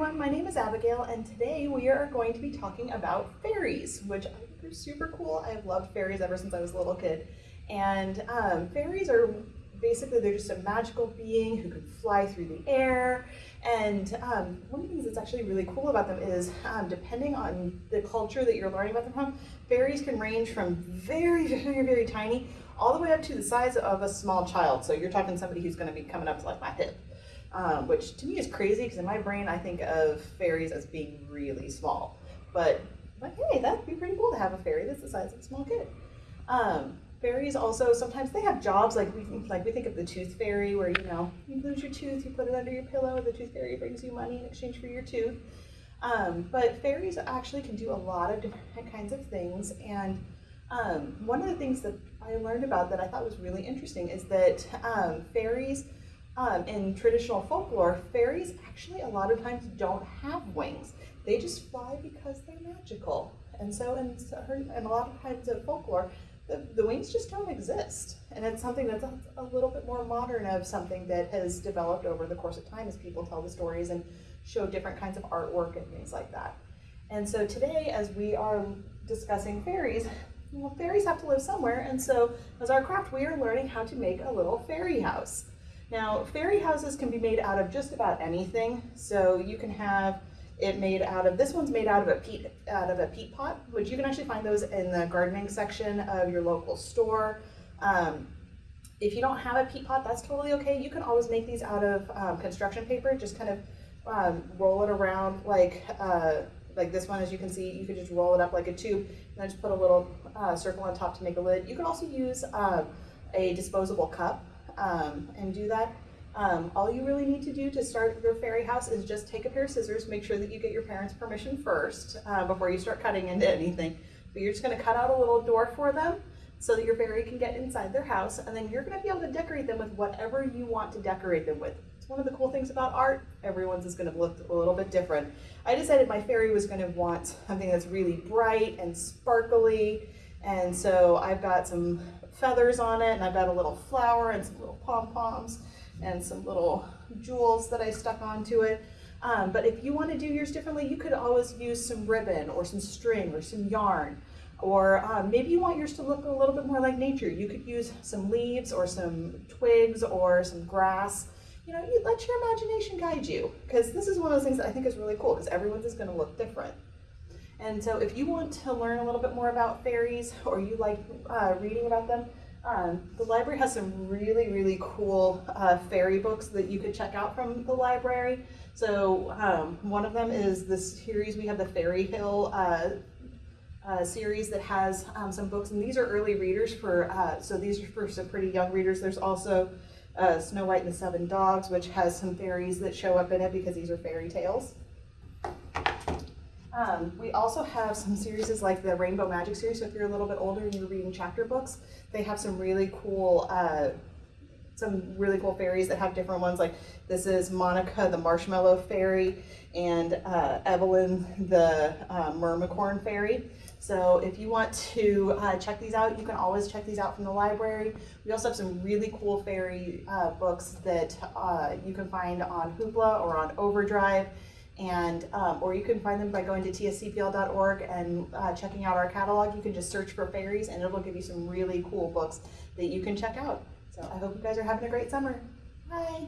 everyone, my name is Abigail and today we are going to be talking about fairies, which I think are super cool. I have loved fairies ever since I was a little kid. And um, fairies are basically, they're just a magical being who can fly through the air. And um, one of the things that's actually really cool about them is um, depending on the culture that you're learning about them from, fairies can range from very, very, very tiny all the way up to the size of a small child. So you're talking somebody who's gonna be coming up to like my hip um, which to me is crazy because in my brain I think of fairies as being really small. But, but hey, that'd be pretty cool to have a fairy that's the size of a small kid. Um, fairies also sometimes they have jobs like we like we think of the tooth fairy where you know you lose your tooth, you put it under your pillow, the tooth fairy brings you money in exchange for your tooth. Um, but fairies actually can do a lot of different kinds of things and um, one of the things that I learned about that I thought was really interesting is that um, fairies um, in traditional folklore, fairies actually a lot of times don't have wings. They just fly because they're magical. And so in, in a lot of kinds of folklore, the, the wings just don't exist. And it's something that's a, a little bit more modern of something that has developed over the course of time as people tell the stories and show different kinds of artwork and things like that. And so today, as we are discussing fairies, well, fairies have to live somewhere. And so as our craft, we are learning how to make a little fairy house. Now, fairy houses can be made out of just about anything. So you can have it made out of, this one's made out of a peat, out of a peat pot, which you can actually find those in the gardening section of your local store. Um, if you don't have a peat pot, that's totally okay. You can always make these out of um, construction paper, just kind of um, roll it around like uh, like this one, as you can see, you could just roll it up like a tube and then just put a little uh, circle on top to make a lid. You can also use um, a disposable cup um, and do that. Um, all you really need to do to start your fairy house is just take a pair of scissors, make sure that you get your parents' permission first uh, before you start cutting into anything. But you're just gonna cut out a little door for them so that your fairy can get inside their house and then you're gonna be able to decorate them with whatever you want to decorate them with. It's one of the cool things about art, everyone's is gonna look a little bit different. I decided my fairy was gonna want something that's really bright and sparkly and so I've got some feathers on it and I've got a little flower and some little pom-poms and some little jewels that I stuck onto it. Um, but if you want to do yours differently, you could always use some ribbon or some string or some yarn. Or um, maybe you want yours to look a little bit more like nature. You could use some leaves or some twigs or some grass. You know, you let your imagination guide you because this is one of those things that I think is really cool because everyone's is going to look different. And so if you want to learn a little bit more about fairies or you like uh, reading about them, um, the library has some really, really cool uh, fairy books that you could check out from the library. So um, one of them is this series, we have the Fairy Hill uh, uh, series that has um, some books, and these are early readers for, uh, so these are for some pretty young readers. There's also uh, Snow White and the Seven Dogs, which has some fairies that show up in it because these are fairy tales. Um, we also have some series like the Rainbow Magic series, so if you're a little bit older and you're reading chapter books, they have some really cool uh, some really cool fairies that have different ones. Like this is Monica the Marshmallow Fairy and uh, Evelyn the uh, Mermicorn Fairy. So if you want to uh, check these out, you can always check these out from the library. We also have some really cool fairy uh, books that uh, you can find on Hoopla or on Overdrive and um, or you can find them by going to tscpl.org and uh, checking out our catalog. You can just search for fairies and it'll give you some really cool books that you can check out. So I hope you guys are having a great summer. Bye.